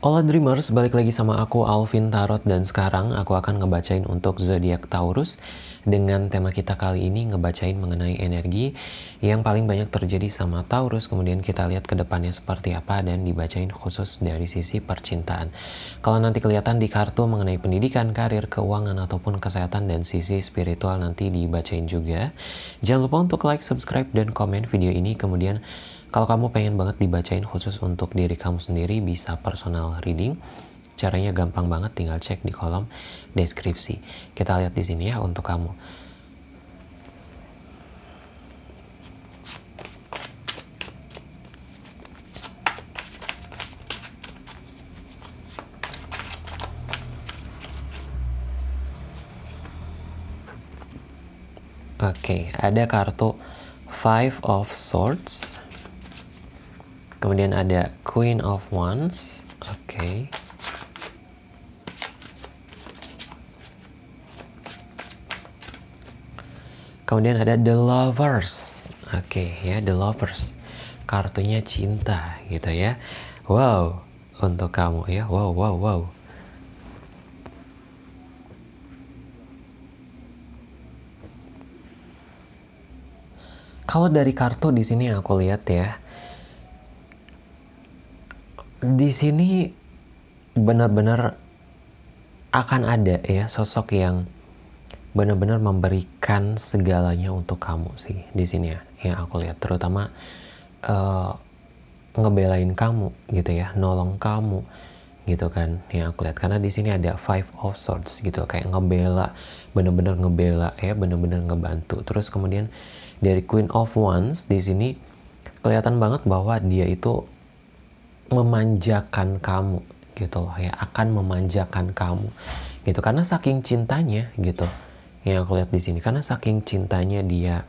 Hola Dreamers, balik lagi sama aku Alvin Tarot dan sekarang aku akan ngebacain untuk zodiak Taurus dengan tema kita kali ini ngebacain mengenai energi yang paling banyak terjadi sama Taurus kemudian kita lihat ke depannya seperti apa dan dibacain khusus dari sisi percintaan. Kalau nanti kelihatan di kartu mengenai pendidikan, karir, keuangan ataupun kesehatan dan sisi spiritual nanti dibacain juga. Jangan lupa untuk like, subscribe dan komen video ini kemudian kalau kamu pengen banget dibacain khusus untuk diri kamu sendiri, bisa personal reading. Caranya gampang banget, tinggal cek di kolom deskripsi. Kita lihat di sini ya untuk kamu. Oke, okay, ada kartu Five of Swords Kemudian ada Queen of Wands. Oke. Okay. Kemudian ada The Lovers. Oke, okay, ya The Lovers. Kartunya cinta gitu ya. Wow, untuk kamu ya. Wow, wow, wow. Kalau dari kartu di sini aku lihat ya, di sini benar-benar akan ada ya sosok yang benar-benar memberikan segalanya untuk kamu sih di sini ya yang aku lihat. Terutama uh, ngebelain kamu gitu ya nolong kamu gitu kan yang aku lihat. Karena di sini ada five of swords gitu kayak ngebela bener-bener ngebela ya bener-bener ngebantu. Terus kemudian dari queen of wands di sini kelihatan banget bahwa dia itu memanjakan kamu gitu loh ya akan memanjakan kamu gitu. Karena saking cintanya gitu yang aku lihat di sini. Karena saking cintanya dia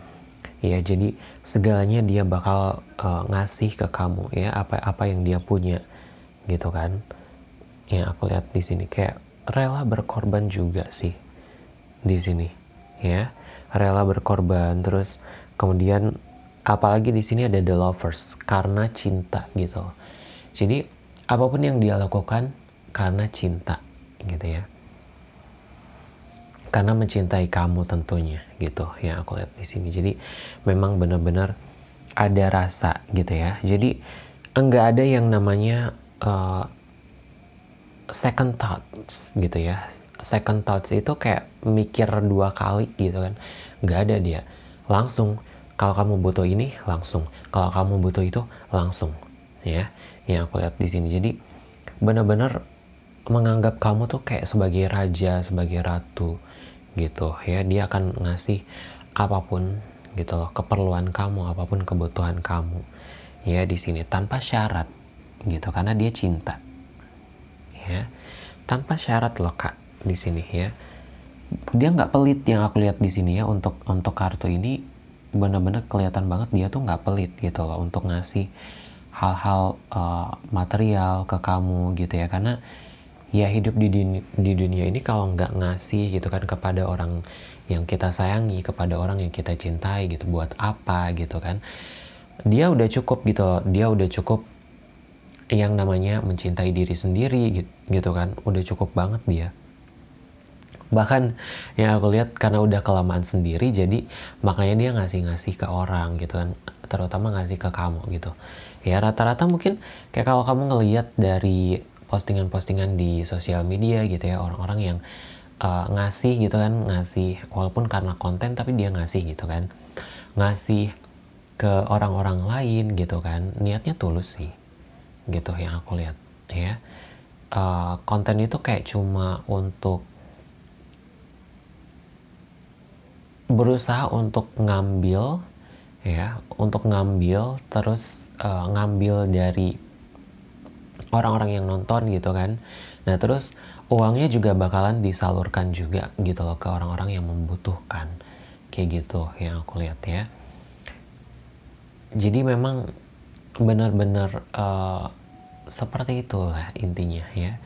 ya jadi segalanya dia bakal uh, ngasih ke kamu ya apa apa yang dia punya gitu kan. Yang aku lihat di sini kayak rela berkorban juga sih di sini ya. Rela berkorban terus kemudian apalagi di sini ada the lovers karena cinta gitu jadi apa pun yang dia lakukan karena cinta gitu ya. Karena mencintai kamu tentunya gitu yang aku lihat di sini. Jadi memang benar-benar ada rasa gitu ya. Jadi enggak ada yang namanya uh, second thoughts gitu ya. Second thoughts itu kayak mikir dua kali gitu kan. Enggak ada dia. Langsung kalau kamu butuh ini langsung. Kalau kamu butuh itu langsung ya yang aku lihat di sini. Jadi benar-benar menganggap kamu tuh kayak sebagai raja sebagai ratu gitu ya. Dia akan ngasih apa pun gitu loh keperluan kamu apa pun kebutuhan kamu ya di sini tanpa syarat gitu. Karena dia cinta ya tanpa syarat loh kak di sini ya. Dia nggak pelit yang aku lihat di sini ya untuk untuk kartu ini benar-benar kelihatan banget dia tuh nggak pelit gitu loh untuk ngasih hal-hal uh, material ke kamu gitu ya. Karena ya hidup di dunia, di dunia ini kalau nggak ngasih gitu kan kepada orang yang kita sayangi kepada orang yang kita cintai gitu buat apa gitu kan. Dia udah cukup gitu dia udah cukup yang namanya mencintai diri sendiri gitu, gitu kan. Udah cukup banget dia bahkan yang aku lihat karena udah kelamaan sendiri jadi makanya dia ngasih-ngasih ke orang gitu kan. Terutama ngasih ke kamu gitu. Ya rata-rata mungkin kayak kalau kamu ngelihat dari postingan-postingan di sosial media gitu ya orang-orang yang uh, ngasih gitu kan ngasih walaupun karena konten tapi dia ngasih gitu kan. Ngasih ke orang-orang lain gitu kan niatnya tulus sih gitu yang aku lihat ya. Uh, konten itu kayak cuma untuk berusaha untuk ngambil ya untuk ngambil terus uh, ngambil dari orang-orang yang nonton gitu kan. Nah terus uangnya juga bakalan disalurkan juga gitu loh ke orang-orang yang membutuhkan. Kayak gitu yang aku lihat ya. Jadi memang benar-benar uh, seperti itulah intinya ya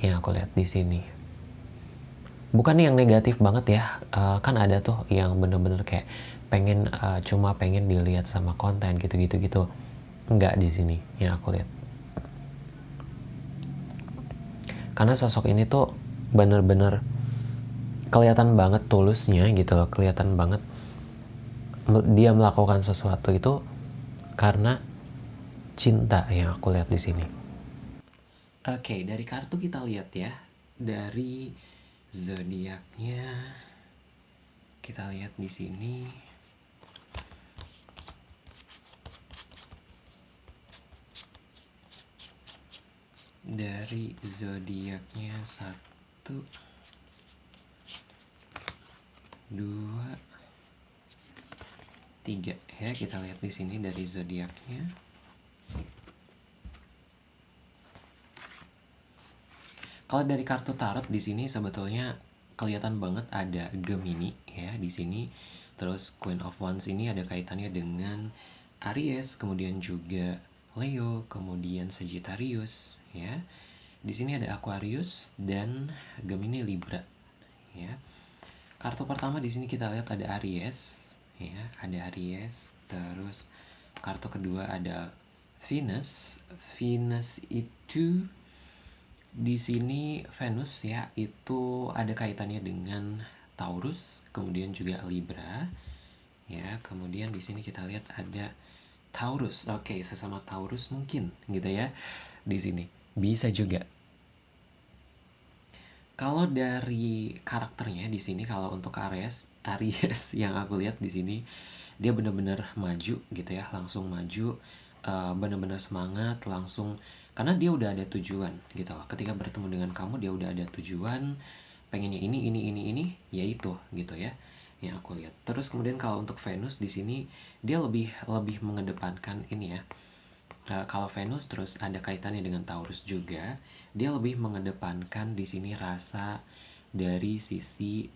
yang aku lihat di sini bukan yang negatif banget ya. Uh, kan ada tuh yang bener-bener kayak pengen uh, cuma pengen dilihat sama konten gitu-gitu gitu. Nggak di sini yang aku lihat. Karena sosok ini tuh bener-bener kelihatan banget tulusnya gitu loh kelihatan banget dia melakukan sesuatu itu karena cinta yang aku lihat di sini. Oke, okay, dari kartu kita lihat ya, dari zodiaknya. Kita lihat di sini. Dari zodiaknya satu, dua, tiga. Ya kita lihat di sini dari zodiaknya kalau dari kartu tarot di sini sebetulnya kelihatan banget ada Gemini ya di sini. Terus Queen of Wands ini ada kaitannya dengan Aries kemudian juga Leo kemudian Sagittarius ya. Di sini ada Aquarius dan Gemini Libra ya. Kartu pertama di sini kita lihat ada Aries ya ada Aries. Terus kartu kedua ada Venus. Venus itu di sini Venus ya itu ada kaitannya dengan Taurus kemudian juga Libra. Ya kemudian di sini kita lihat ada Taurus. Oke sesama Taurus mungkin gitu ya di sini. Bisa juga. Kalau dari karakternya di sini kalau untuk Aries Aries yang aku lihat di sini dia benar-benar maju gitu ya. Langsung maju uh, benar-benar semangat langsung karena dia udah ada tujuan gitu. Ketika bertemu dengan kamu dia udah ada tujuan pengennya ini ini ini ini ya itu gitu ya yang aku lihat. Terus kemudian kalau untuk Venus di sini dia lebih lebih mengedepankan ini ya. Uh, kalau Venus terus ada kaitannya dengan Taurus juga dia lebih mengedepankan di sini rasa dari sisi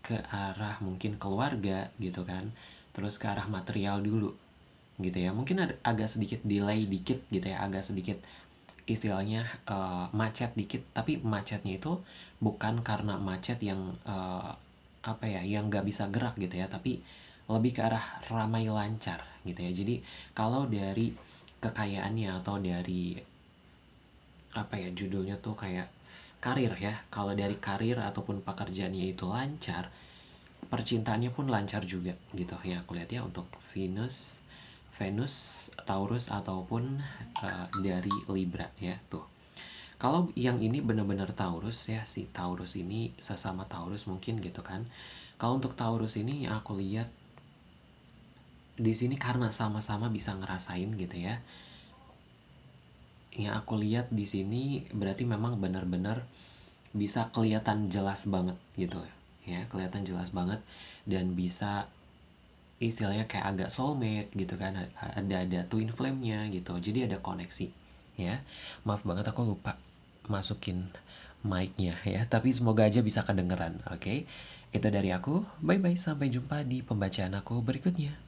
ke arah mungkin keluarga gitu kan. Terus ke arah material dulu gitu ya. Mungkin ada agak sedikit delay dikit gitu ya agak sedikit istilahnya uh, macet dikit. Tapi macetnya itu bukan karena macet yang uh, apa ya yang nggak bisa gerak gitu ya tapi lebih ke arah ramai lancar gitu ya. Jadi kalau dari kekayaannya atau dari apa ya judulnya tuh kayak karir ya. Kalau dari karir ataupun pekerjaannya itu lancar percintaannya pun lancar juga gitu ya. Aku lihat ya untuk Venus Venus Taurus ataupun uh, dari Libra ya tuh. Kalau yang ini benar-benar Taurus ya si Taurus ini sesama Taurus mungkin gitu kan. Kalau untuk Taurus ini aku lihat di sini karena sama-sama bisa ngerasain gitu ya. Yang aku lihat di sini berarti memang benar-benar bisa kelihatan jelas banget gitu ya. Kelihatan jelas banget dan bisa istilahnya kayak agak soulmate gitu kan ada ada twin flame-nya gitu. Jadi ada koneksi ya. Maaf banget aku lupa masukin mic-nya ya. Tapi semoga aja bisa kedengeran oke? Okay? itu dari aku. Bye bye sampai jumpa di pembacaan aku berikutnya